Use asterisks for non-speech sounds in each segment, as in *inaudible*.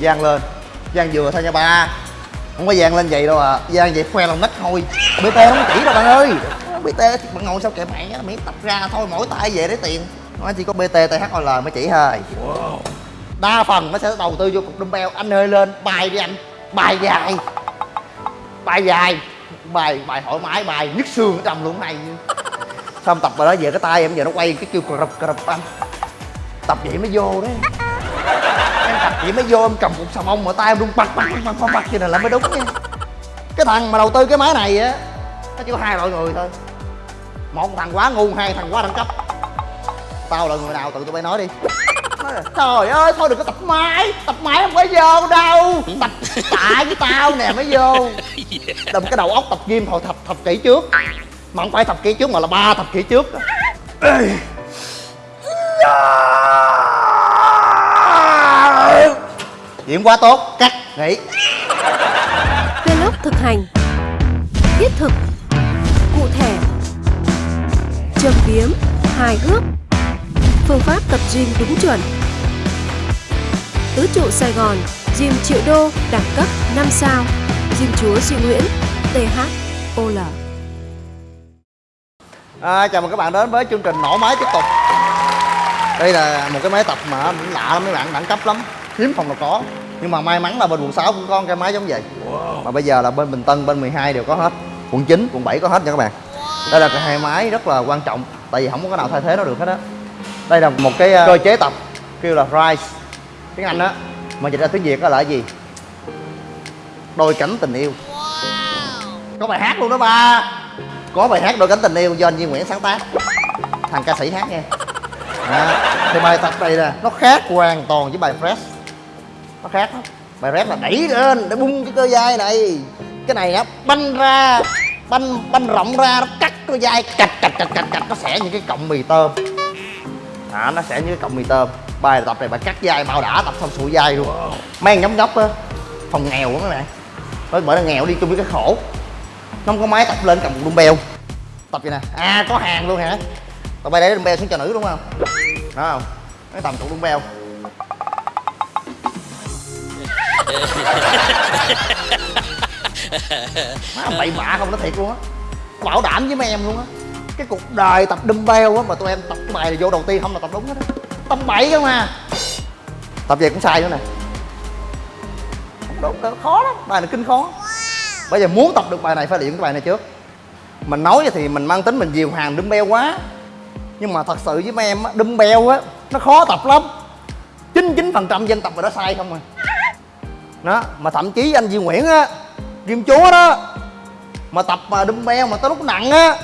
Giang lên. Giang vừa thôi nha ba. Không có Giang lên vậy đâu à. Giang vậy khoe lòng nách thôi. BT không chỉ đâu bạn ơi. BT thì bạn ngồi sao kệ mẹ miễn tập ra thôi mỗi tay về lấy tiền. Nó chỉ có BT THOL mới chỉ thôi. Đa phần nó sẽ đầu tư vô cục dumbbell. Anh ơi lên bài đi anh. Bài dài. Bài dài. Bài bài thoải mái bài nhức xương trong luôn này. Xong tập rồi đó về cái tay em giờ nó quay cái kêu cờ rập cờ rập anh. Tập vậy mới vô đấy vậy mới vô em cầm cục xà bông mà tay em rung bật bật bật bật bật vậy này là mới đúng nha. Cái thằng mà đầu tư cái máy này á, nó chỉ có hai loại người thôi. Một thằng quá ngu, hai thằng quá đẳng cấp. Tao là người nào tự tụi bay nói đi. Trời ơi, thôi đừng có tập máy tập máy không phải vô đâu. Tập tại với tao nè, mới vô. Đâm cái đầu óc tập gym hồi thập thập kỷ trước. Mà không phải thập kỷ trước mà là ba thập kỷ trước Ê. Dạ. Diễn quá tốt, cắt, nghỉ. Vlog thực hành Thiết thực Cụ thể. Châm biếm Hài hước. Phương pháp tập gym đúng chuẩn. Tứ trụ Sài Gòn Gym triệu đô đẳng cấp 5 sao. Gym chúa Duy Nguyễn THOL à, Chào mừng các bạn đến với chương trình nổ máy tiếp tục. Đây là một cái máy tập mà lạ lắm mấy bạn, đẳng cấp lắm Hiếm phòng nào có. Nhưng mà may mắn là bên quận 6 cũng có cái máy giống vậy. Mà bây giờ là bên Bình Tân, bên 12 đều có hết. Quận 9, quận 7 có hết nha các bạn. Đây là cái hai máy rất là quan trọng Tại vì không có cái nào thay thế nó được hết á. Đây là một cái ờ, cơ chế tập Kêu là Rise. Tiếng Anh á Mà dịch ra tiếng Việt đó là cái gì? Đôi cánh tình yêu. Có bài hát luôn đó ba. Có bài hát đôi cánh tình yêu do anh Duy Nguyễn sáng tác. Thằng ca sĩ hát nghe. *laughs* À, thì bài tập này nè nó khác hoàn toàn với bài fresh nó khác lắm. Bài rap là đẩy lên để bung cái cơ vai này. Cái này á banh ra banh banh rộng ra nó cắt cơ vai cạch cạch cạch cạch cạch nó sẽ như cái cọng mì tôm. À, nó sẽ như cái cọng mì tôm. Bài tập này bài cắt vai bao đã tập xong sụi vai luôn. Mang nhóm nhóc á phòng nghèo quá các bạn bởi bởi là nghèo đi chung với cái khổ. Nó không có máy tập lên cầm một dumbbell tập vậy nè. À có hàng luôn hả? Tụi bay để dumbbell xuống cho nữ đúng không? Đó không? Nó tầm cục dumbbell má bậy bạ không nó thiệt luôn á. Bảo đảm với mấy em luôn á. Cái cuộc đời tập dumbbell á, mà tụi em tập cái bài này vô đầu tiên không là tập đúng hết á. Tập bậy cơ mà. Tập về cũng sai nữa nè. Không đúng khó lắm. Bài này kinh khó. Bây giờ muốn tập được bài này phải luyện cái bài này trước. Mình nói thì mình mang tính mình diều hàng dumbbell quá. Nhưng mà thật sự với mấy em á, dumbbell á, nó khó tập lắm. 99 phần trăm dân tập rồi đó sai không à đó mà thậm chí anh Duy Nguyễn á Kim chúa đó mà tập mà dumbbell mà tới lúc nặng á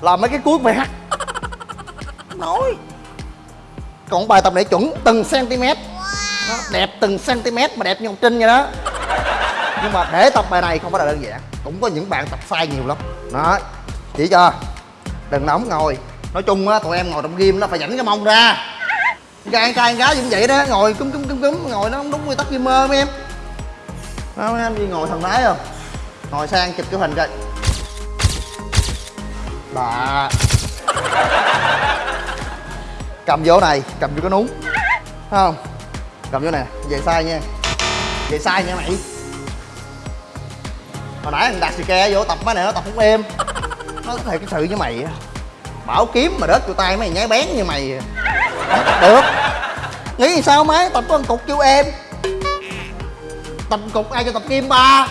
là mấy cái cuối bài hát. *laughs* Nói. Còn bài tập này chuẩn từng cm nó đẹp từng cm mà đẹp như ngọc trinh vậy đó. Nhưng mà để tập bài này không phải là đơn giản cũng có những bạn tập sai nhiều lắm. Đó chỉ cho đừng nóng ngồi. Nói chung á tụi em ngồi trong gym nó phải dẫn cái mông ra. Trai trai gái cũng vậy đó ngồi cúm cúm cúm cúm ngồi nó không đúng quy tắc mơ mấy em đó, anh đi ngồi thần thái không? Ngồi sang chụp cái hình coi. Bà. Cầm vô này cầm vô cái núng. Thấy không? Cầm vô nè về sai nha. Về sai nha mày. Hồi nãy thằng đặt xì ke vô tập mấy này nó tập không êm. Nó có thể cái sự với mày bảo kiếm mà đớt vô tay mày nhái bén như mày không tập được. Nghĩ sao máy tập có một cục vô em tập cục, ai cho tập kim ba?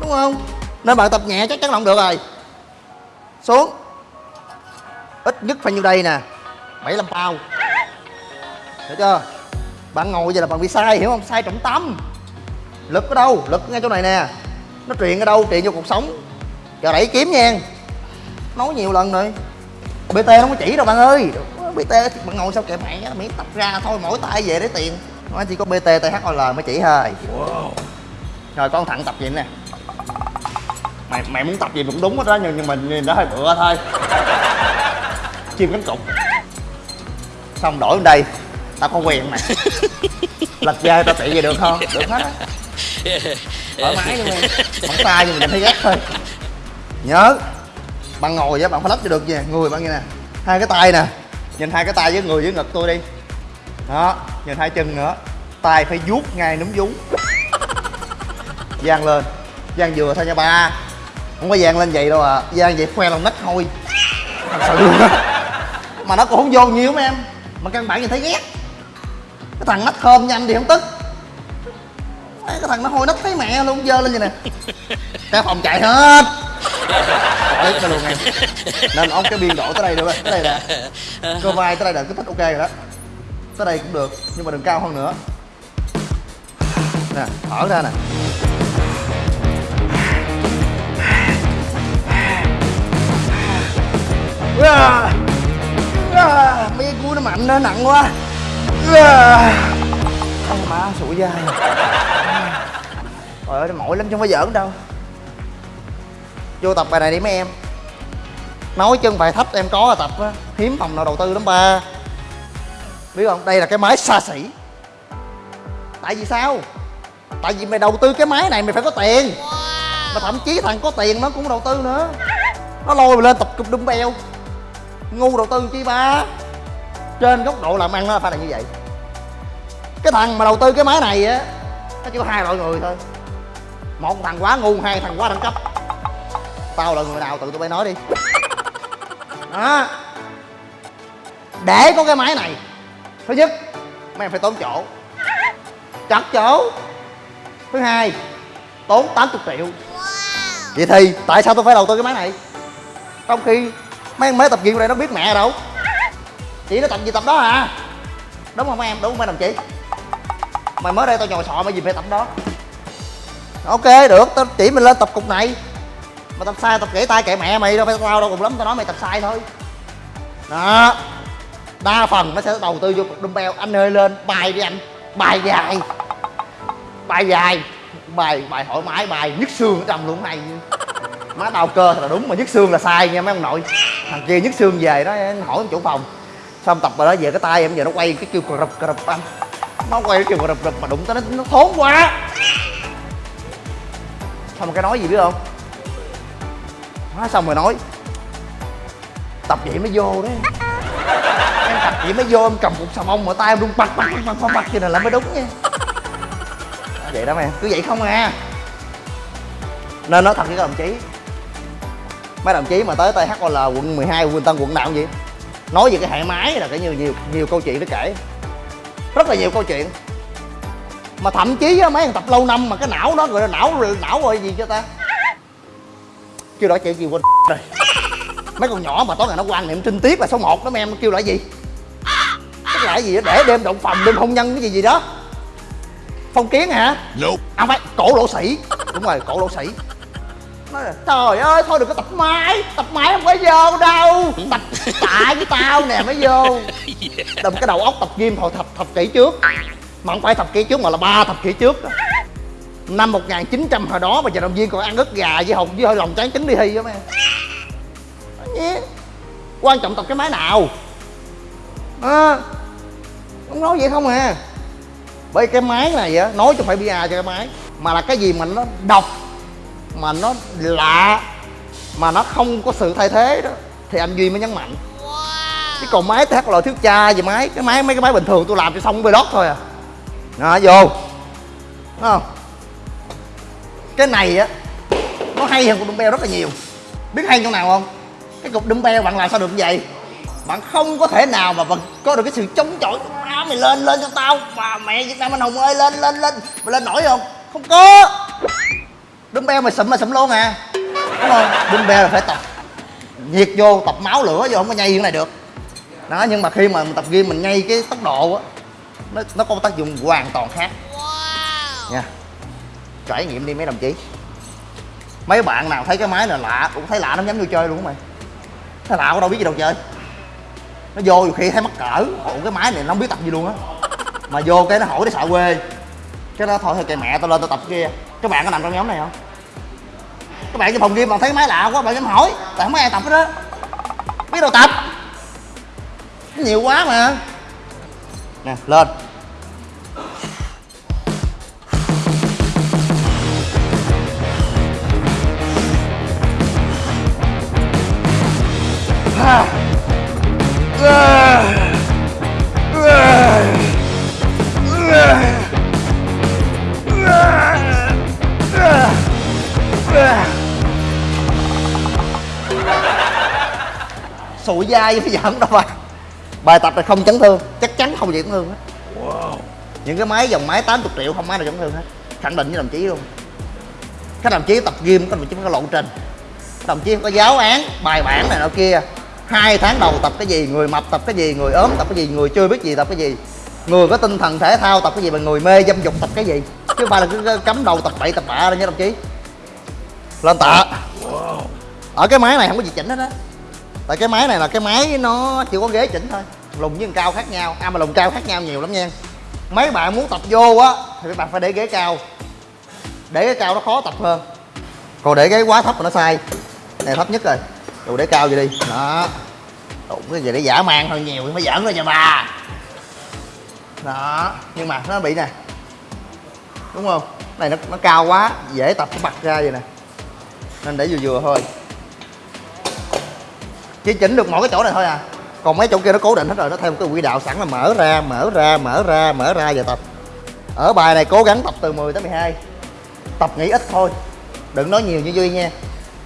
Đúng không? Nên bạn tập nhẹ chắc chắn là không được rồi. Xuống. Ít nhất phải nhiêu đây nè? 75 bao hiểu chưa? Bạn ngồi vậy là bạn bị sai, hiểu không? Sai trọng tâm. Lực ở đâu? Lực ngay chỗ này nè. Nó truyền ở đâu? Truyền vô cuộc sống. Giờ đẩy kiếm nha. Nói nhiều lần rồi. Bt nó không có chỉ đâu bạn ơi. Bt bạn ngồi sao kệ mẹ mỹ tập ra thôi mỗi tay về để tiền nó chỉ có bt thol mới chỉ thôi. Rồi con thẳng tập gì nè. Mày mày muốn tập gì cũng đúng hết đó nhưng, nhưng mà nhìn nó hơi bựa thôi. Chim cánh cục xong đổi lên đây. Tao có quyền mày lật dây tao trị về được không? Được hết á. Thoải mái luôn bắn tay nhưng mình thấy ghét thôi. Nhớ bạn ngồi vậy bạn phải lắp cho được nha. Người bạn như nè. Hai cái tay nè. Nhìn hai cái tay với người với ngực tôi đi đó, nhìn hai chân nữa. Tay phải vuốt ngay núm vú. Dang lên. Dang vừa thôi nha ba. Không có dang lên vậy đâu à. Dang vậy khoe lòng nách thôi. Thật sự luôn á mà nó cũng không vô nhiều mấy em. Mà căn bản nhìn thấy ghét. Cái thằng nách khơm nhanh thì không tức. Cái thằng nó hôi nách thấy mẹ luôn, dơ lên vậy nè. Cả phòng chạy hết. Khỏi luôn em. Nên ông cái biên độ tới đây được rồi. Tới đây nè. Cơ vai tới đây là cứ thích ok rồi đó tới đây cũng được nhưng mà đừng cao hơn nữa. Nè thở ra nè. À, à, mấy cái cú nó mạnh nó nặng quá. À, má sụi dai. Trời ơi nó mỏi lắm chứ không phải giỡn đâu. Vô tập bài này đi mấy em. Nói chân bài thấp em có là tập á. Hiếm phòng nào đầu tư lắm ba. Biết không? Đây là cái máy xa xỉ. Tại vì sao? Tại vì mày đầu tư cái máy này mày phải có tiền. Mà thậm chí thằng có tiền nó cũng đầu tư nữa. Nó lôi mày lên tập cục beo. Ngu đầu tư chi ba? Trên góc độ làm ăn nó phải là như vậy. Cái thằng mà đầu tư cái máy này á, nó chỉ có hai loại người thôi. Một thằng quá ngu, hai thằng quá đẳng cấp. Tao là người nào tự tụi bay nói đi. Đó. Để có cái máy này thứ nhất mấy em phải tốn chỗ. Chặt chỗ. Thứ hai tốn 80 triệu. Vậy thì tại sao tôi phải đầu tư cái máy này? Trong khi mấy em mới tập gym này nó biết mẹ đâu chỉ nó tập gì tập đó à. Đúng không mấy em? Đúng không mấy đồng chí? Mày mới đây tao nhồi sọ mày gì phải tập đó. Ok được. Tao chỉ mình lên tập cục này. Mà tập sai tập gãy tay kệ mẹ mày đâu phải tao đâu cùng lắm tao nói mày tập sai thôi. Đó đa phần nó sẽ đầu tư vô cục dumbbell. Anh hơi lên, bài đi anh. Bài dài. Bài dài. Bài bài thoải mái, bài nhức xương ở trong luôn này. Má đau cơ là đúng, mà nhức xương là sai nha mấy ông nội. Thằng kia nhức xương về nó hỏi chủ phòng. Xong tập rồi đó về cái tay em, giờ nó quay cái kêu cờ rập cờ rập anh. Nó quay cái kêu cờ rập rập mà đụng tới nó nó thốn quá xong rồi cái nói gì biết không? Nói xong rồi nói, tập vậy mới vô đấy vậy mới vô em cầm cục xà bông mà tay em luôn bật bật bật bật bật vậy này là mới đúng nha. Vậy đó mày cứ vậy không à. Nên nói thật với các đồng chí mấy đồng chí mà tới THOL quận 12 quận Tân quận nào cũng vậy nói về cái hệ máy là cái nhiều nhiều nhiều câu chuyện để kể. Rất là nhiều câu chuyện. Mà thậm chí á, mấy thằng tập lâu năm mà cái não đó gọi là não não rồi gì cho ta? Kêu đó chuyện gì quên *laughs* rồi. Mấy con nhỏ mà tối ngày nó quan niệm trinh tiết là số 1 đó mấy em kêu là gì? Là cái gì đó để đêm động phòng đêm hôn nhân cái gì gì đó. Phong kiến hả? Nope. à phải cổ lỗ sĩ. Đúng rồi cổ lỗ sĩ. Nói là trời ơi thôi đừng có tập máy tập máy không có vô đâu. Tập tại với tao nè mới vô. *laughs* Đâm cái đầu óc tập gym hồi thập thập kỷ trước. Mà không phải thập kỷ trước mà là ba thập kỷ trước đó. năm 1900 hồi đó mà vận động viên còn ăn ức gà với hồng với hơi lòng tráng trứng đi thi đó mấy quan trọng tập cái máy nào. À, không nói vậy không à. Bởi cái máy này á nói cho phải bia cho cái máy. Mà là cái gì mà nó độc mà nó lạ mà nó không có sự thay thế đó thì anh duy mới nhấn mạnh. Chứ còn máy thì loại thiếu cha gì máy cái máy mấy cái máy bình thường tôi làm cho xong về đót thôi à. Đó vô. Đúng không? Cái này á nó hay hơn cục dumbbell rất là nhiều. Biết hay chỗ nào không? Cái cục dumbbell bạn làm sao được như vậy? Bạn không có thể nào mà bạn có được cái sự chống chọi má mày lên lên cho tao. Và mẹ việt nam anh hùng ơi lên lên lên. Mày lên nổi không? Không có. Dumbbell mày sụm mà sụm luôn à. Đúng không? Dumbbell là phải tập. Nhiệt vô tập máu lửa vô không có nhây như này được. Đó nhưng mà khi mà mình tập gym mình nhây cái tốc độ á nó nó có tác dụng hoàn toàn khác. Nha. Trải nghiệm đi mấy đồng chí. Mấy bạn nào thấy cái máy này lạ cũng thấy lạ nó nhắm vô chơi luôn á mày. Thấy lạ có đâu biết gì đâu chơi nó vô khi thấy mắc cỡ. Ủa, cái máy này nó không biết tập gì luôn á. Mà vô cái nó hỏi nó sợ quê. Cái đó thôi thôi kệ mẹ tao lên tao tập kia. Các bạn có nằm trong nhóm này không? Các bạn trong phòng game bạn thấy máy lạ quá, bạn dám hỏi. Tại không có ai tập hết đó biết đâu tập. Nhiều quá mà. Nè, lên. Ah sụi dai bây giờ không đâu bạn? bài tập này không chấn thương chắc chắn không gì chấn thương hết. Wow. những cái máy dòng máy 80 triệu không máy nào chấn thương hết. Khẳng định với đồng chí luôn. Các đồng chí tập gym có đồng chí có lộ trình. Đồng chí có giáo án bài bản này nọ kia hai tháng đầu tập cái gì người mập tập cái gì người ốm tập cái gì người chưa biết gì tập cái gì. Người có tinh thần thể thao tập cái gì mà người mê dâm dục tập cái gì. Chứ phải là cứ cấm đầu tập bậy tập bạ đâu nha đồng chí. Lên tạ. Ở cái máy này không có gì chỉnh hết á. Tại cái máy này là cái máy nó chỉ có ghế chỉnh thôi. Lùng với cao khác nhau. À mà lùng cao khác nhau nhiều lắm nha. Mấy bạn muốn tập vô á thì các bạn phải để ghế cao. Để ghế cao nó khó tập hơn. Còn để ghế quá thấp mà nó sai. Này thấp nhất rồi. Đồ để cao vậy đi. Đó đụng cái gì để giả mang thôi nhiều mới giỡn thôi nha bà đó nhưng mà nó bị nè. Đúng không? Này nó, nó cao quá dễ tập cái bật ra vậy nè. Nên để vừa vừa thôi. Chỉ chỉnh được mỗi cái chỗ này thôi à. Còn mấy chỗ kia nó cố định hết rồi nó theo một cái quỹ đạo sẵn là mở ra mở ra mở ra mở ra và tập. Ở bài này cố gắng tập từ 10 tới 12 tập nghỉ ít thôi. Đừng nói nhiều như duy nha.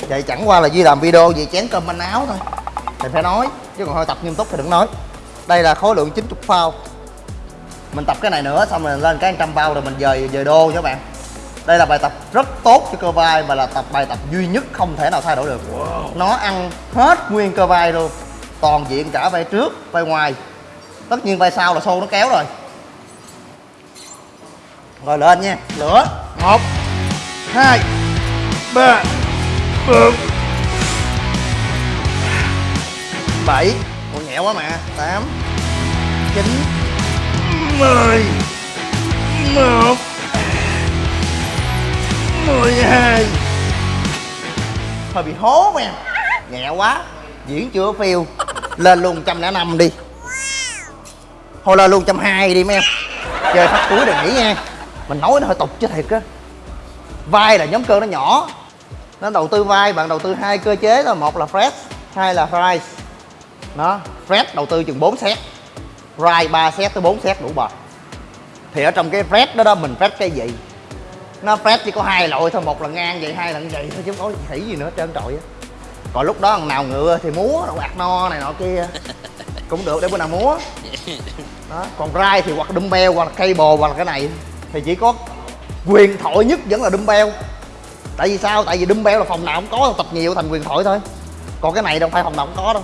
Vậy chẳng qua là duy làm video về chén cơm manh áo thôi. Thì phải nói chứ còn thôi tập nghiêm túc thì đừng nói. Đây là khối lượng 90 phao. Mình tập cái này nữa xong rồi lên cái 100 bao rồi mình dời dời đô cho các bạn. Đây là bài tập rất tốt cho cơ vai và là tập bài tập duy nhất không thể nào thay đổi được. Nó ăn hết nguyên cơ vai luôn. Toàn diện cả vai trước vai ngoài. Tất nhiên vai sau là xô nó kéo rồi. Rồi lên nha. Lửa. Một hai ba bốn bảy. Ủa nhẹ quá mà. Tám. Chín. Mười. Một. Mười hai. Hơi bị hố mà nhẹ quá. Diễn chưa phiêu. Lên luôn trăm lẻ năm đi. Thôi lên luôn trăm hai đi mấy em. Chơi phát túi đừng nghỉ nha. Mình nói nó hơi tục chứ thiệt á. Vai là nhóm cơ nó nhỏ. Nó đầu tư vai, bạn đầu tư hai cơ chế là một là fresh hai là fries nó fresh đầu tư chừng 4 set. Rise 3 set tới 4 set đủ bờ thì ở trong cái fresh đó đó mình fresh cái gì? Nó fresh chỉ có hai loại thôi một là ngang vậy hai là như vậy thôi chứ không có khỉ gì nữa trơn trọi á. Còn lúc đó thằng nào ngựa thì múa đậu ạt no này nọ kia. *laughs* Cũng được để bữa nào múa. Đó còn rai thì hoặc dumbbell hoặc là cable hoặc là cái này. Thì chỉ có quyền thoại nhất vẫn là dumbbell. Tại vì sao? Tại vì dumbbell là phòng nào cũng có tập nhiều thành quyền thoại thôi. Còn cái này đâu phải phòng nào cũng có đâu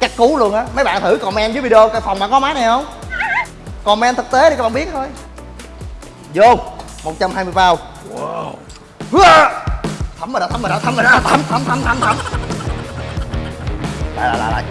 chắc cú luôn á. Mấy bạn thử comment dưới video cái phòng bạn có máy này không? Comment thực tế đi các bạn biết thôi. Vô 120 bao. Wow. thấm rồi đó thấm rồi đó thấm rồi đó thấm thấm thấm thấm thấm. Lại lại lại lại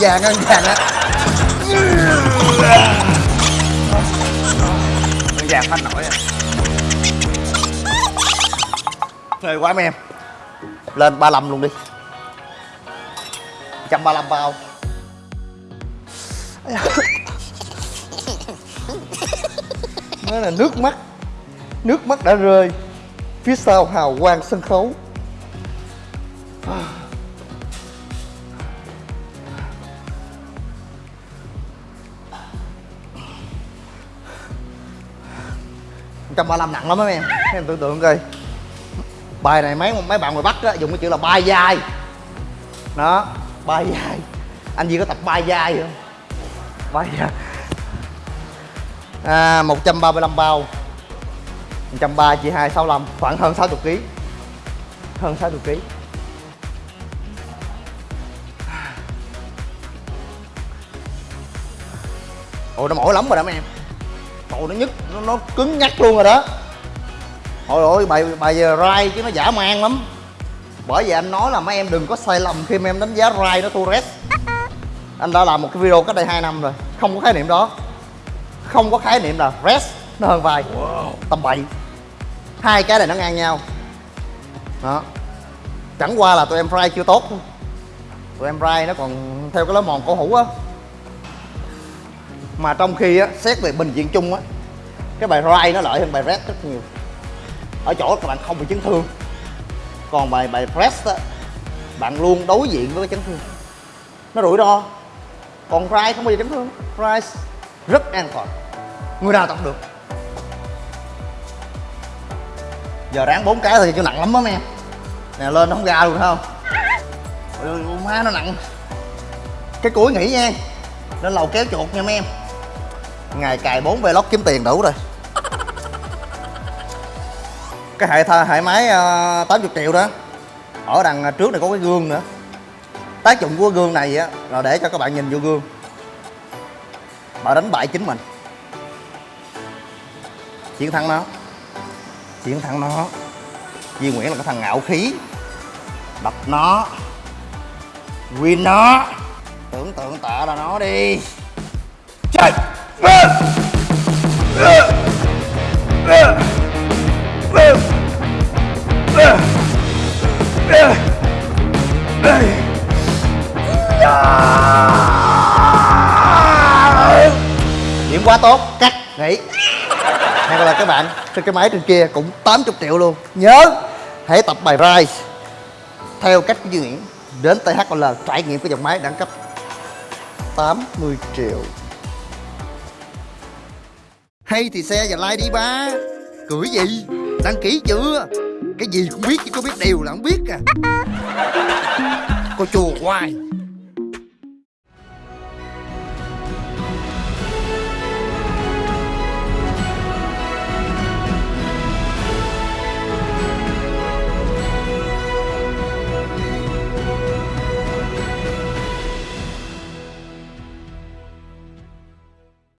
vàng ăn vàng á. Ăn vàng phanh nổi à. Phê quá mấy em. Lên 35 luôn đi. 135 bao. Nó là nước mắt. Nước mắt đã rơi phía sau hào quang sân khấu trăm ba mươi nặng lắm á mấy em. Mấy em tưởng tượng coi. Bài này mấy mấy bạn ngoài bắc á dùng cái chữ là bay dai đó bay dai anh gì có tập bay dai không? Bay dai à, 135 bao. 130 chia 2 65 khoảng hơn 60 kg hơn 60 kg Ồ nó mỏi lắm rồi đó mấy em. Ồ nó nhức nó, nó cứng nhắc luôn rồi đó. Ôi ôi bài bài rai chứ nó giả man lắm. Bởi vì anh nói là mấy em đừng có sai lầm khi mà em đánh giá rai nó thua rest Anh đã làm một cái video cách đây 2 năm rồi Không có khái niệm đó. Không có khái niệm là rest nó hơn vai. Wow. Tầm bậy. Hai cái này nó ngang nhau. Đó. Chẳng qua là tụi em fry chưa tốt Tụi em fry nó còn theo cái lớp mòn cổ hủ á mà trong khi á xét về bình diện chung á cái bài ride nó lợi hơn bài red rất nhiều. Ở chỗ các bạn không bị chấn thương. Còn bài bài press á bạn luôn đối diện với cái chấn thương. Nó rủi ro. Còn ride không bao giờ chấn thương. Ride rất an toàn. Người nào tập được? Giờ ráng bốn cái thì cho nặng lắm đó em nè lên nó không ra luôn không? Ôi, má nó nặng. Cái cuối nghỉ nha. Lên lầu kéo chuột nha mấy em ngày cài 4 vlog kiếm tiền đủ rồi. Cái hệ tha hệ máy ờ, uh, 80 triệu đó. Ở đằng ờ, trước này có cái gương nữa. Tác dụng của gương này á là để cho các bạn nhìn vô gương. Mà đánh bại chính mình. Chiến thắng nó. Chiến thắng nó. Duy Nguyễn là cái thằng ngạo khí. Đập nó. Win nó. Tưởng tượng tạ là nó đi. Chơi! Điểm quá tốt, cắt nghỉ hay là các bạn, trên cái máy trên kia cũng 80 triệu luôn. Nhớ, hãy tập bài rise. Theo cách của Duy Nguyễn, đến THL trải nghiệm cái dòng máy đẳng cấp 80 triệu hay thì xe và like đi, ba. Cười gì? Đăng ký chưa? Cái gì cũng biết chứ có biết điều là không biết à. Cô chùa hoài.